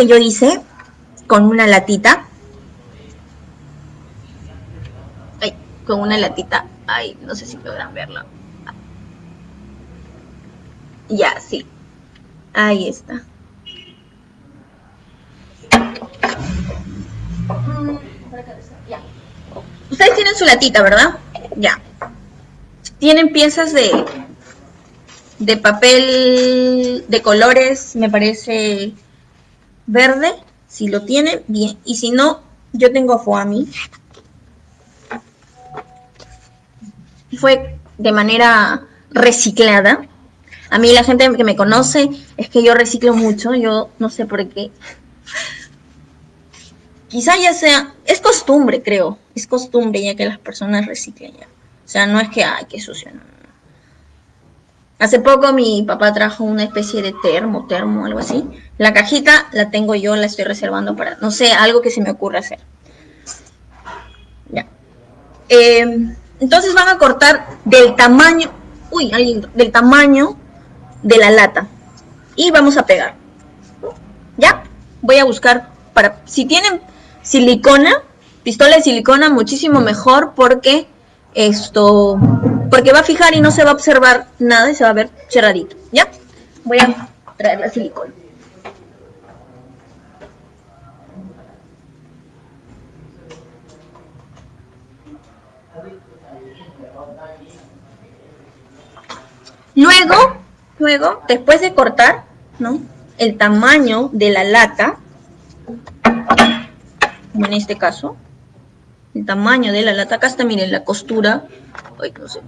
que yo hice con una latita. Con una latita. Ay, no sé si podrán verlo. Ya, sí. Ahí está. Ustedes tienen su latita, ¿verdad? Ya. Tienen piezas de, de papel de colores, me parece verde. Si lo tienen, bien. Y si no, yo tengo Foami. Fue de manera reciclada. A mí la gente que me conoce es que yo reciclo mucho, yo no sé por qué. Quizá ya sea, es costumbre creo, es costumbre ya que las personas reciclen ya. O sea, no es que, ay, qué sucio, no, Hace poco mi papá trajo una especie de termo, termo, algo así. La cajita la tengo yo, la estoy reservando para, no sé, algo que se me ocurra hacer. Ya. Eh, entonces van a cortar del tamaño, uy, del tamaño de la lata. Y vamos a pegar. ¿Ya? Voy a buscar para... Si tienen silicona, pistola de silicona, muchísimo mejor porque esto... Porque va a fijar y no se va a observar nada y se va a ver cerradito. ¿Ya? Voy a traer la silicona. Luego, Luego, después de cortar, ¿no? El tamaño de la lata, en este caso, el tamaño de la lata, acá está, miren, la costura, ay, no sé,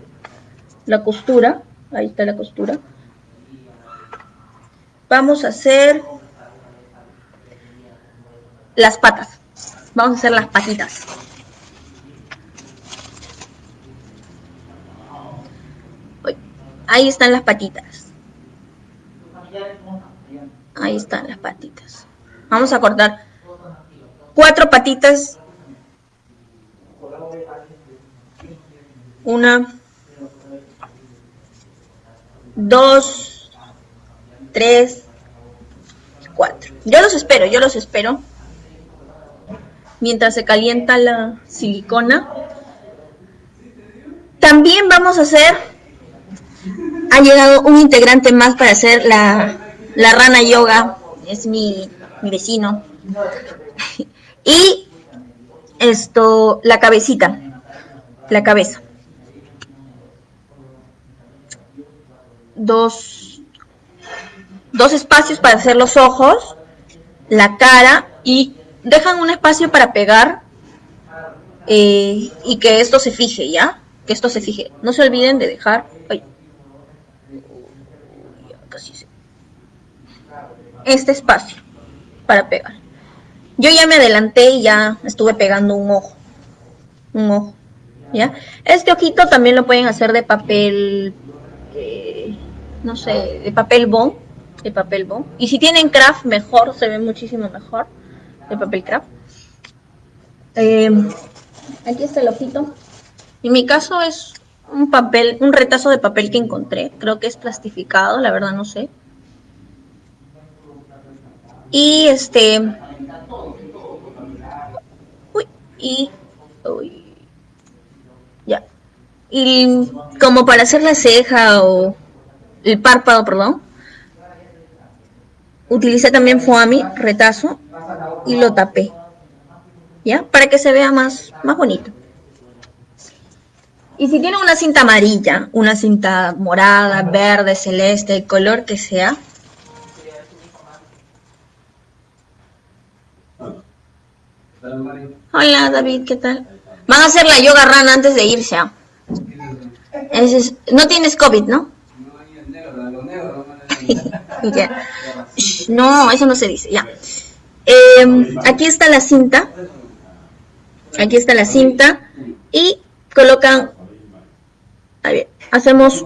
la costura, ahí está la costura. Vamos a hacer las patas, vamos a hacer las patitas. Ahí están las patitas. Ahí están las patitas. Vamos a cortar cuatro patitas. Una, dos, tres, cuatro. Yo los espero, yo los espero. Mientras se calienta la silicona. También vamos a hacer, ha llegado un integrante más para hacer la, la rana yoga es mi, vecino. y esto, la cabecita, la cabeza. Dos, dos espacios para hacer los ojos, la cara y dejan un espacio para pegar eh, y que esto se fije, ¿ya? Que esto se fije. No se olviden de dejar... Este espacio para pegar. Yo ya me adelanté y ya estuve pegando un ojo. Un ojo. ¿Ya? Este ojito también lo pueden hacer de papel, eh, no sé, de papel bond. De papel bond. Y si tienen craft, mejor, se ve muchísimo mejor. De papel craft. Eh, aquí está el ojito. En mi caso es un papel, un retazo de papel que encontré. Creo que es plastificado, la verdad no sé. Y este... Uy, y... Uy, ya. Y como para hacer la ceja o el párpado, perdón, utilicé también foami, retazo, y lo tapé. ¿Ya? Para que se vea más, más bonito. Y si tienen una cinta amarilla, una cinta morada, verde, celeste, el color que sea, Hola David, ¿qué tal? Van a hacer la yoga run antes de irse. ¿ah? no tienes COVID, ¿no? no, eso no se dice, ya. Em, aquí está la cinta. Aquí está la cinta. Y colocan, a ver, hacemos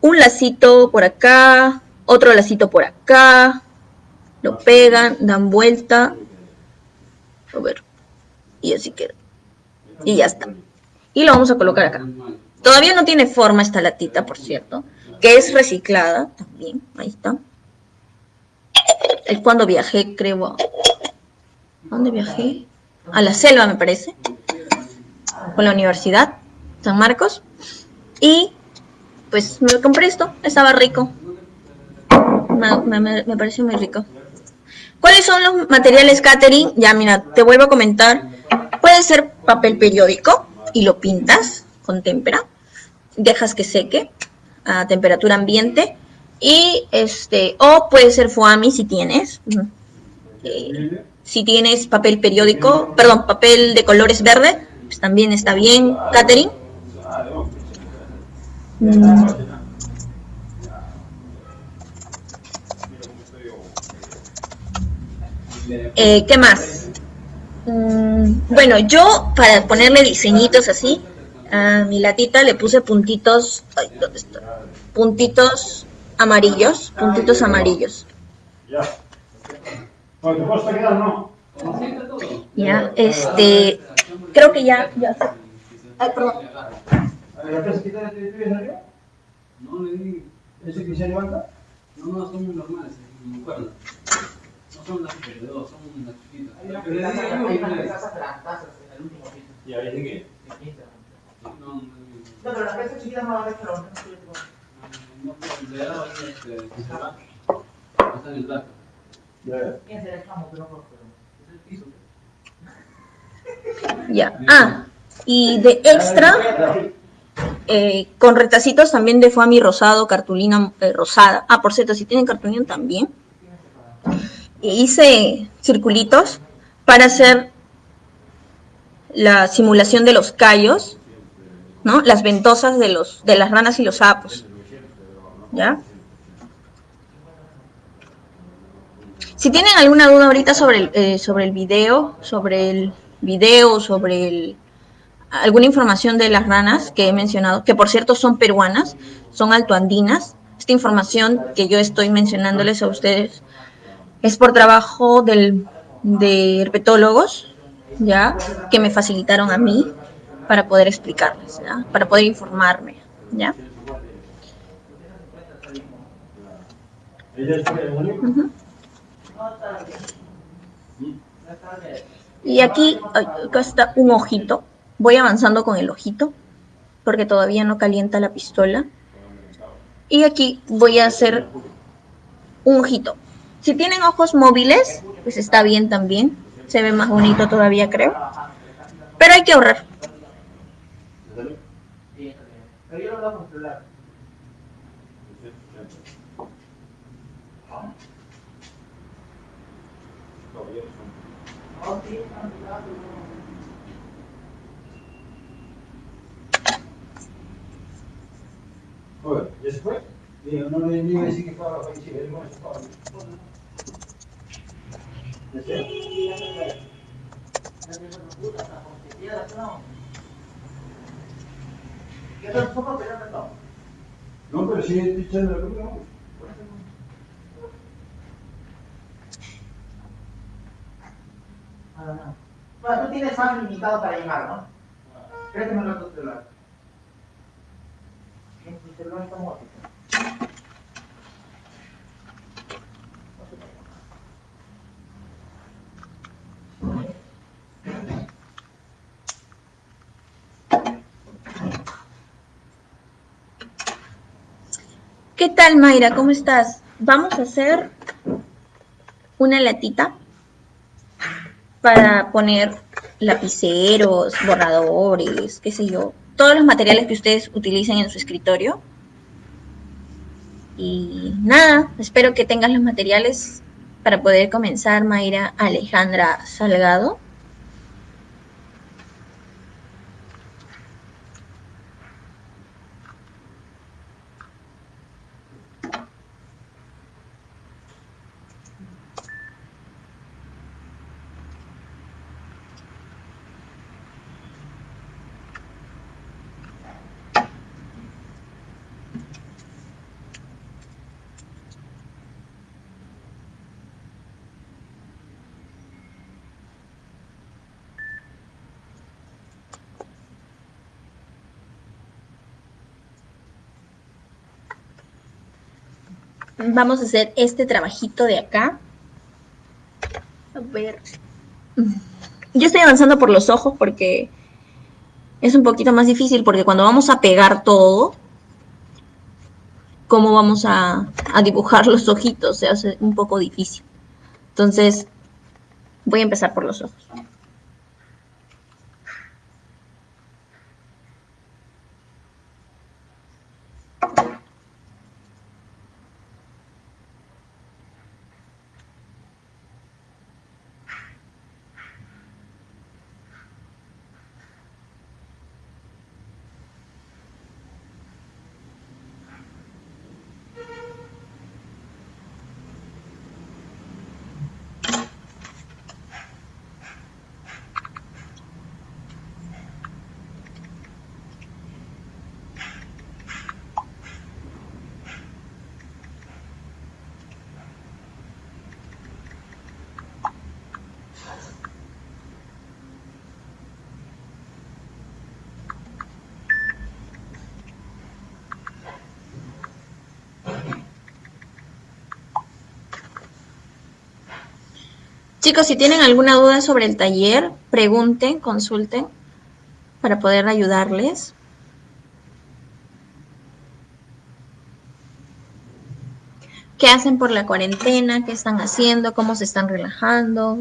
un lacito por acá, otro lacito por acá, lo pegan, dan vuelta a ver. Y así queda. Y ya está. Y lo vamos a colocar acá. Todavía no tiene forma esta latita, por cierto. Que es reciclada también, ahí está. Es cuando viajé, creo. ¿Dónde viajé? A la selva, me parece, con la universidad, San Marcos. Y pues me compré esto, estaba rico. Me, me, pareció muy rico. ¿Cuáles son los materiales catering? Ya mira, te vuelvo a comentar. Puede ser papel periódico y lo pintas con témpera. Dejas que seque a temperatura ambiente. Y este, o puede ser foami si tienes. Eh, si tienes papel periódico, perdón, papel de colores verde, pues también está bien, catering. Mm. Eh, ¿Qué más? Mm, bueno, yo para ponerle diseñitos así, a mi latita le puse puntitos, ¿dónde está? Puntitos amarillos, puntitos amarillos. Ya, este, creo que ya, ya. Ay, perdón. No, le di. ¿Ese que se levanta? No, no, son muy normales, bueno. No son las de dos, son las chiquitas. Pero le último. ¿Y había de qué? No, no, no. pero las piezas chiquitas no las ves, pero no no, no, le ahí este, se va. Está en el plato. ¿Quién se? Pero no, es el piso. Ya. Ah, y de extra eh, con retacitos también de foamy rosado, cartulina eh, rosada. Ah, por cierto, si tienen cartulina también. hice circulitos para hacer la simulación de los callos, ¿no? Las ventosas de, los, de las ranas y los sapos. ¿Ya? Si tienen alguna duda ahorita sobre el, eh, sobre el video, sobre el video, sobre el, alguna información de las ranas que he mencionado, que por cierto son peruanas, son altoandinas. Esta información que yo estoy mencionándoles a ustedes es por trabajo del, de herpetólogos, ¿ya? Que me facilitaron a mí para poder explicarles. Para poder informarme, ¿ya? Y aquí, está un ojito Voy avanzando con el ojito, porque todavía no calienta la pistola. Y aquí voy a hacer un ojito. Si tienen ojos móviles, pues está bien también. Se ve más bonito todavía, creo. Pero hay que ahorrar. Oye, ¿ya se fue? Digo, no le iba a decir que estaba policía, él no estaba. ¿Ya se No, pero si estoy echando la no. Bueno, tú tienes más limitado para llamar, ¿no? Creo que me lo otro celular. ¿Qué tal, Mayra? ¿Cómo estás? Vamos a hacer una latita para poner lapiceros, borradores, qué sé yo, todos los materiales que ustedes utilicen en su escritorio. Y nada, espero que tengan los materiales para poder comenzar, Mayra Alejandra Salgado. Vamos a hacer este trabajito de acá. A ver. Yo estoy avanzando por los ojos porque es un poquito más difícil porque cuando vamos a pegar todo, cómo vamos a, dibujar los ojitos se hace un poco difícil. Entonces, voy a empezar por los ojos. Chicos, si tienen alguna duda sobre el taller, pregunten, consulten para poder ayudarles. ¿Qué hacen por la cuarentena? ¿Qué están haciendo? ¿Cómo se están relajando?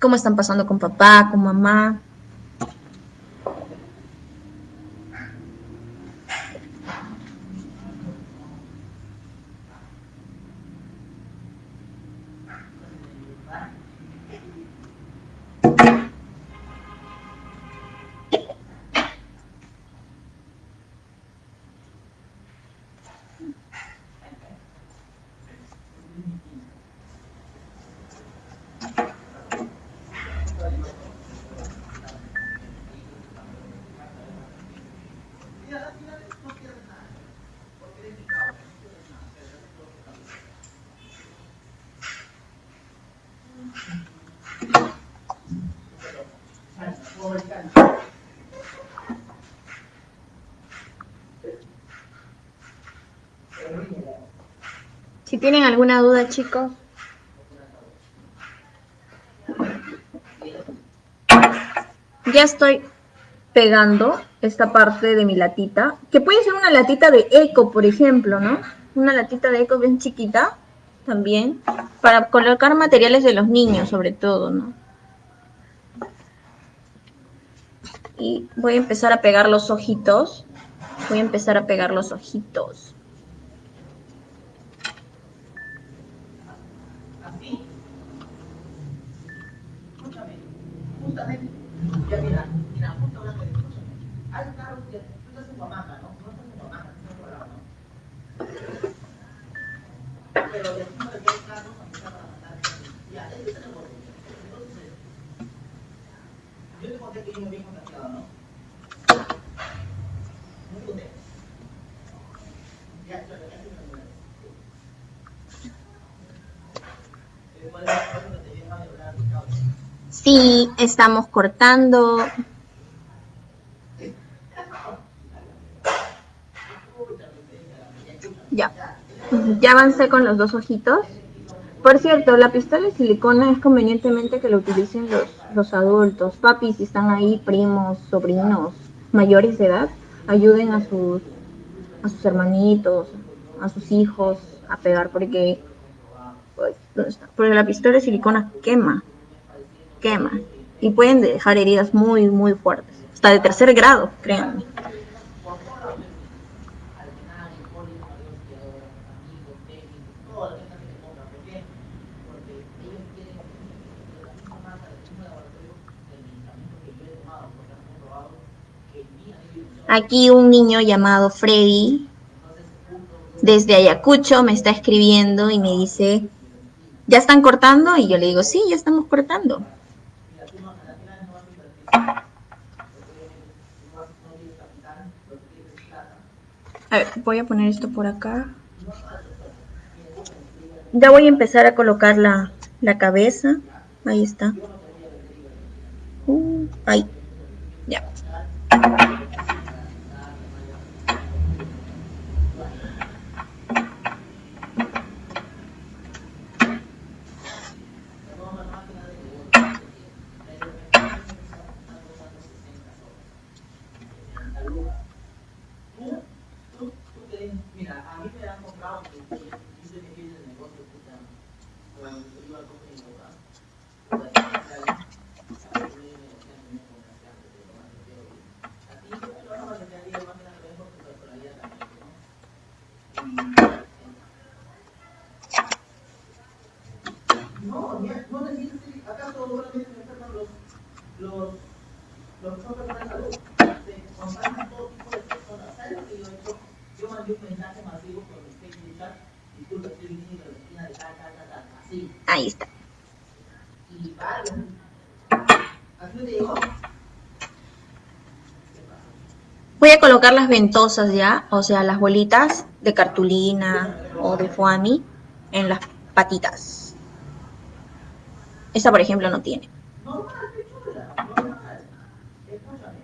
¿Cómo están pasando con papá, con mamá? Si tienen alguna duda, chicos. Ya estoy pegando esta parte de mi latita, que puede ser una latita de eco, por ejemplo, ¿no? Una latita de eco bien chiquita, también, para colocar materiales de los niños, sobre todo, ¿no? Y voy a empezar a pegar los ojitos. Voy a empezar a pegar los ojitos. Ya mira, mira, justo hablando de escúchame. Hay carros que tú estás en Huamaca, ¿no? No estás en Huamaca, estás en otro lado, ¿no? Pero de aquí no te quedan carros a empezar para matar. Ya, ese es el borde. Entonces, yo te conté que yo me había contagiado, ¿no? No te conté. Ya, claro, ya te lo conté. ¿Cuál es el que te viene a hablar de causa? Sí, estamos cortando. Ya. Ya avancé con los dos ojitos. Por cierto, la pistola de silicona es convenientemente que lo utilicen los, los adultos. Papi, si están ahí, primos, sobrinos, mayores de edad, ayuden a sus, a sus hermanitos, a sus hijos a pegar porque, porque la pistola de silicona quema quema y pueden dejar heridas muy, muy fuertes, hasta de tercer grado, créanme. Aquí un niño llamado Freddy desde Ayacucho me está escribiendo y me dice, ¿ya están cortando? Y yo le digo, sí, ya estamos cortando. A ver, voy a poner esto por acá. Ya voy a empezar a colocar la, la cabeza. Ahí está. Uh, ahí. ¿acaso solamente enferman los, los, los de salud? Se contagian todo tipo Ahí está. Voy a colocar las ventosas ya, o sea, las bolitas de cartulina o de foami en las patitas. Esta, por ejemplo, no tiene. Normal, qué chula, normal. Escúchame.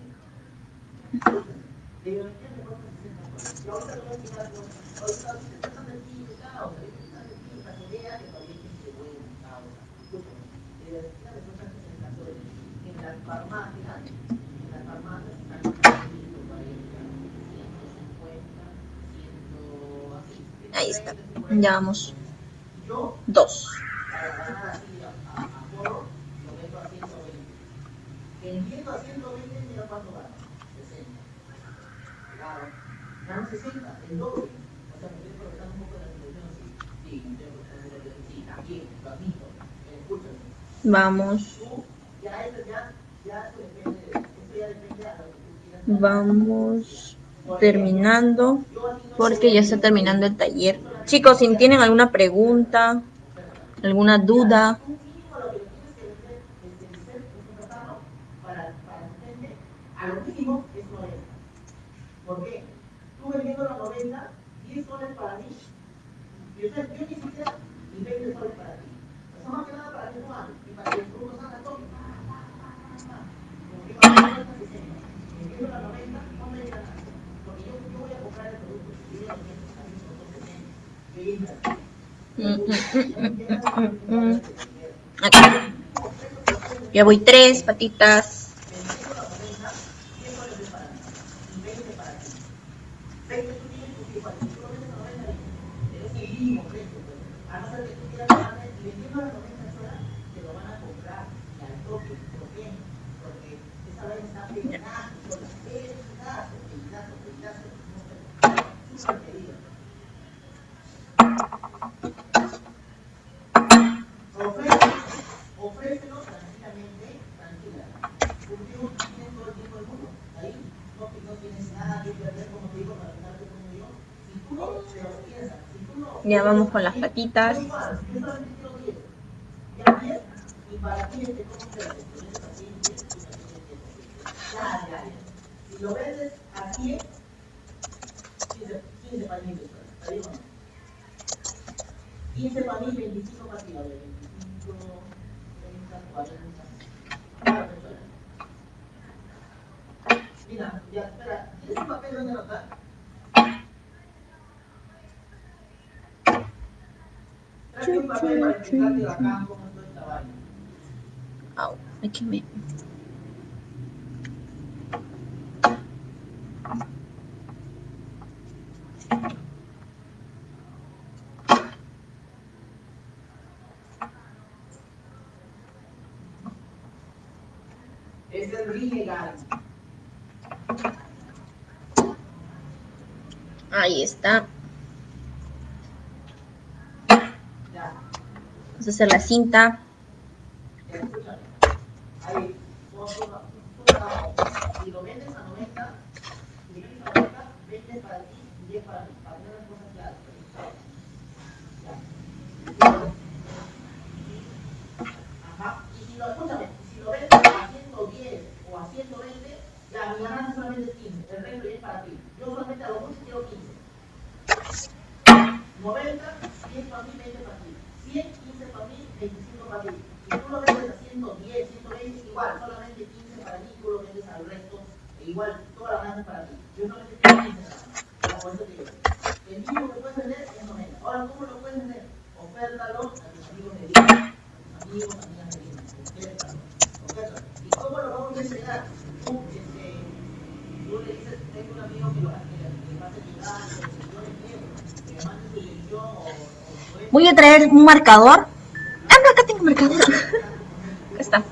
De biología me cuesta 60 cosas. Y ahorita te voy a explicar algo. Ahorita te tratan de ti, de causa. De tratan de ti, para que veas que todavía hay gente buena, causa. Escúchame. De biología me cuesta 60 cosas. En las farmacias, en las farmacias están 140, 150, 100, así. Ahí está. Ya vamos. Dos. 120, mira cuánto gana. 60. Sí. También. Escúchame. Vamos. Ya eso ya depende a lo que tú quieras. Vamos terminando porque ya está terminando el taller. Chicos, si tienen alguna pregunta, alguna duda, Y usted, yo ni siquiera ni 20 soles para ti. Eso más que nada para que no hables y para que el producto salga todo. Como que para que no 60. Vendiendo la 90, no me digas nada. Porque yo, yo voy a comprar el producto. Y yo voy a comprar el producto. Yo voy a invertir. Mm, mm, mm. Acá. Ya voy tres patitas. Ofrécelo, ofrécelo tranquilamente, tranquila. Porque uno tiene todo el tiempo del mundo. Ahí no, no tienes nada que perder, como te digo, para quedarte como yo. Si tú no te lo piensas, si tú no... Ya vamos con las patitas. Da igual, yo solamente quiero 10. Ya 10, y para ti este cómo te lo vendes así, 10, tú también tienes 10. Ya, ya, ya. Si lo vendes a 100, 15, 15 para mí, ¿está bien o no? 15 para mí, 25 para ti, a ver, 25, 30, 40. Claro, persona. Mira, ya, espera, ¿tienes un papel donde anotar? Ay, que me- Es el. Ahí está. Ya, Vamos a hacer la cinta. escúchame. Ahí, tú- tú- tú trabajo. Si lo vendes a 90, si vendes a 90, vendes para ti y 10 para mí. Para tener las cosas claras. Ya. Ajá. Y si lo, escúchame, si lo vendes a 110 o a 120, ya mi ganancia solamente es 15. El resto ya es para ti. Yo solamente a lo mucho quiero 15. 90, 100 para mí, 20 para ti. 100, 15 para mí, 25 para ti. Si tú lo vendes a 110, 120, igual, solamente 15 para mí, tú lo vendes al resto, e igual, toda la ganancia es para ti. Yo solamente quiero 15 nada más. Ya, por eso te digo. El mínimo que puedes vender es 90. Ahora, ¿cómo lo puedes vender? Ofértalo a tus amigos de Lima, a tus amigos, amigas de Lima. Ofértalo, ofértalo. ¿Y cómo lo vamos a entregar? Tú, este, tú le dices, tengo un amigo que lo le que que mande su dirección o, Voy a traer un marcador. Ah, no, acá tengo marcador. Acá está.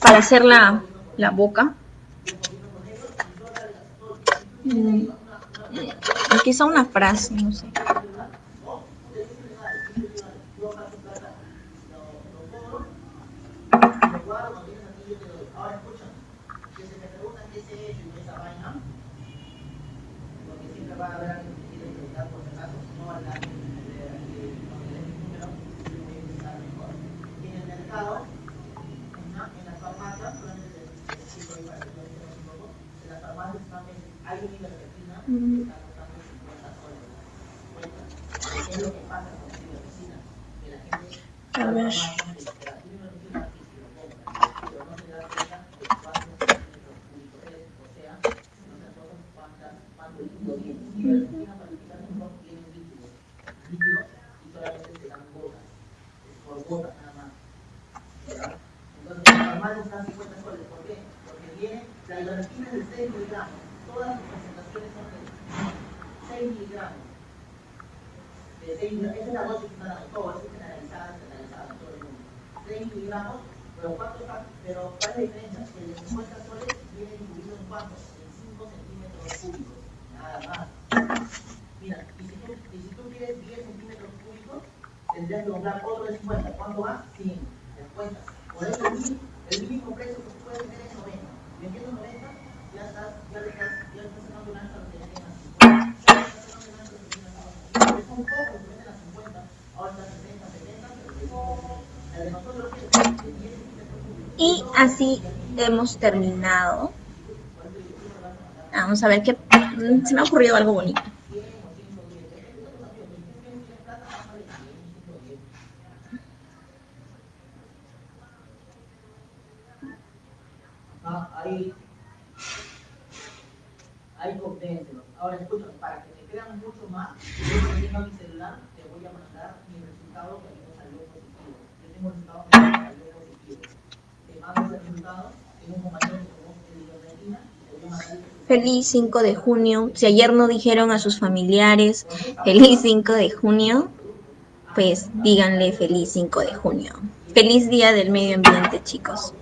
Para hacer la, la boca. Mm, Aquí está una frase, no sé. lo guardo, cuando vienes aquí yo te doy. Ahora escucha, hay un ivermectina que está costando 50 soles. ¿Qué es lo que pasa con la ivermectina? Que la gente A ver. más la ivermectina aquí se lo compra, pero no se da cuenta de cuántos centímetros cúbicos es, o sea, no se acuerdan cuántas, cuánto líquido tiene. Si ivermectina para quitar un rojo tiene un líquido, líquido y solamente se dan gotas, por gotas nada más. ¿verdad? Entonces, normal está 50 soles. ¿Por qué? Porque viene, la ivermectina es de 6 miligramos. Todas las presentaciones son de 6 miligramos. De 6 miligramos. Esa es la dosis que dan todo, es generalizada, generalizada en todo el mundo. 6 miligramos, pero ¿cuánto está? Pero ¿cuál es la diferencia? Que el de 50 soles viene incluido en cuánto? En 5 centímetros cúbicos. Nada más. Mira, y si tú, y si tú quieres 10 centímetros cúbicos, tendrías que comprar otro de 50. ¿Cuánto va? 100. ¿Te das cuenta? Por eso el mínimo, precio que tú puedes tener es 90. Vendiendo 90, ya estás, ya le estás, ya estás sacando un ancho que ya tengas 50. Ya estás sacando un ancho que tengas 50. Es un poco que venden a 50, ahora está 60, 70, pero. La de nosotros que es de 10 centímetros cúbicos. Y así hemos terminado. Vamos a ver qué... Se me ha ocurrido algo bonito. Ah. Ahora para que crean mucho más, yo tenga mi celular te voy a mandar mi resultado positivo. Tengo tengo. Feliz 5 de junio. Si ayer no dijeron a sus familiares feliz 5 de junio, pues díganle feliz 5 de junio. Feliz día del medio ambiente, chicos.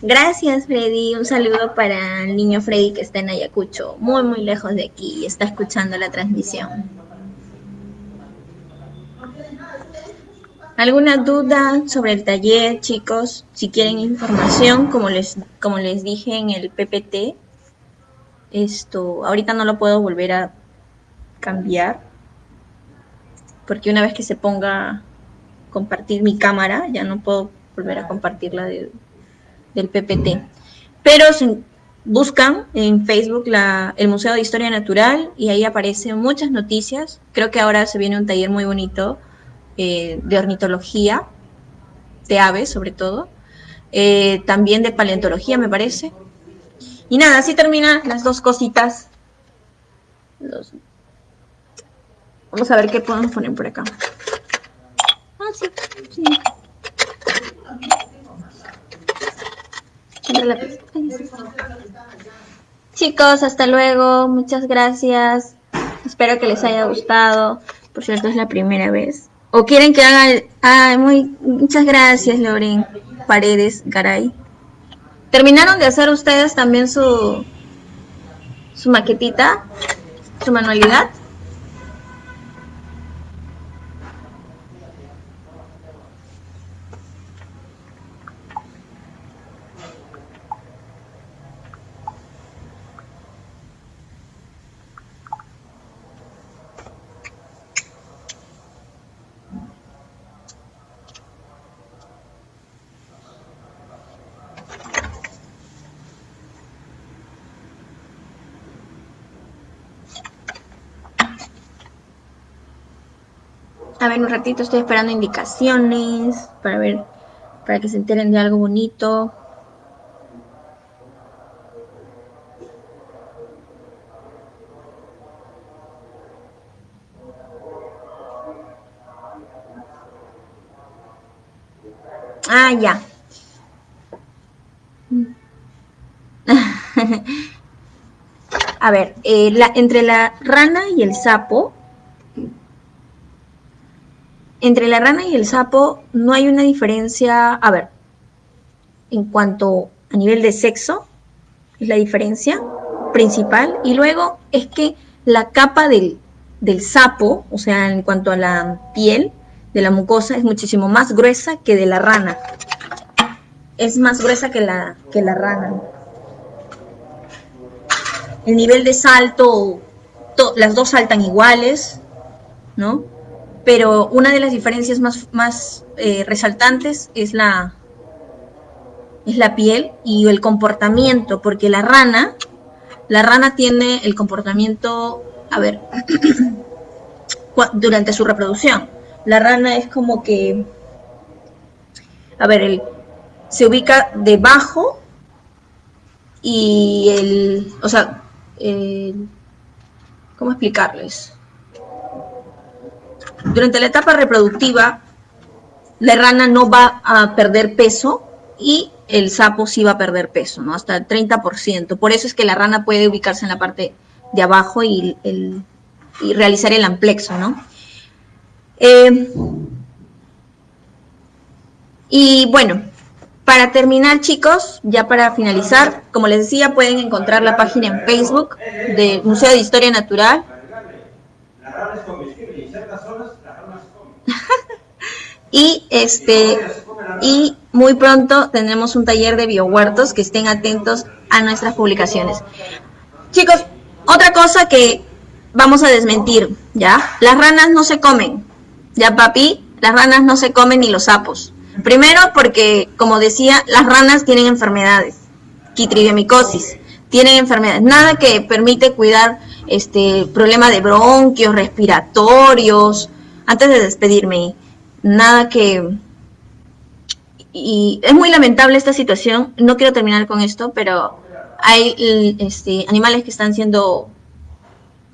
Gracias, Freddy. Un saludo para el niño Freddy que está en Ayacucho, muy, muy lejos de aquí y está escuchando la transmisión. ¿Alguna duda sobre el taller, chicos? Si quieren información, como les, como les dije en el PPT, esto, ahorita no lo puedo volver a cambiar, porque una vez que se ponga compartir mi cámara, ya no puedo volver a compartirla de- del PPT. Pero buscan en Facebook el Museo de Historia Natural y ahí aparecen muchas noticias. Creo que ahora se viene un taller muy bonito eh, de ornitología, de aves sobre todo, eh, también de paleontología me parece. Y nada, así terminan las dos cositas. Vamos a ver qué podemos poner por acá. Ah, sí, sí. Ay. Chicos, hasta luego. Muchas gracias. Espero que les haya gustado. Por cierto, es la primera vez. ¿O quieren que haga. Ah, muy... Muchas gracias, Loren Paredes Garay. ¿Terminaron de hacer ustedes también su... su maquetita? ¿Su manualidad? A ver, un ratito estoy esperando indicaciones para ver, para que se enteren de algo bonito. Ah, ya. A ver, eh, la, entre la rana y el sapo, entre la rana y el sapo no hay una diferencia, a ver, en cuanto a nivel de sexo, es la diferencia principal, y luego es que la capa del, sapo, o sea, en cuanto a la piel de la mucosa, es muchísimo más gruesa que de la rana. Es más gruesa que la, que la rana. El nivel de salto, to- las dos saltan iguales, ¿no? Pero una de las diferencias más, más eh, resaltantes es la, es la piel y el comportamiento, porque la rana la rana tiene el comportamiento, a ver, durante su reproducción. La rana es como que, a ver, el, se ubica debajo y el, o sea, ¿cómo explicarles? Durante la etapa reproductiva, la rana no va a perder peso y el sapo sí va a perder peso, ¿no? Hasta el 30%. Por eso es que la rana puede ubicarse en la parte de abajo y, realizar el amplexo, ¿no? Eh, y bueno, para terminar, chicos, ya para finalizar, como les decía, pueden encontrar la página en Facebook del Museo de Historia Natural. Y este y muy pronto tendremos un taller de biohuertos que estén atentos a nuestras publicaciones. Chicos, otra cosa que vamos a desmentir, ¿ya? Las ranas no se comen, ¿ya papi? Las ranas no se comen ni los sapos. Primero porque, como decía, las ranas tienen enfermedades, quitridiomicosis, tienen enfermedades, nada que permite cuidar este problema de bronquios, respiratorios. Antes de despedirme, nada que y es muy lamentable esta situación. No quiero terminar con esto, pero hay este, animales que están siendo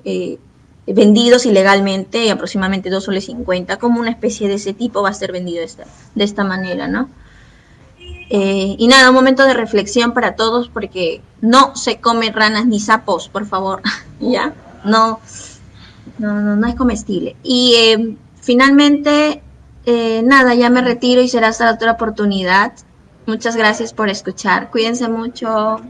eh, vendidos ilegalmente, aproximadamente 2 soles 50, como una especie de ese tipo va a ser vendido de esta, de esta manera, ¿no? Eh, y nada, un momento de reflexión para todos porque no se comen ranas ni sapos, por favor, ¿ya? No, no, no, no es comestible. Y eh, finalmente, eh, nada, ya me retiro y será hasta otra oportunidad. Muchas gracias por escuchar. Cuídense mucho.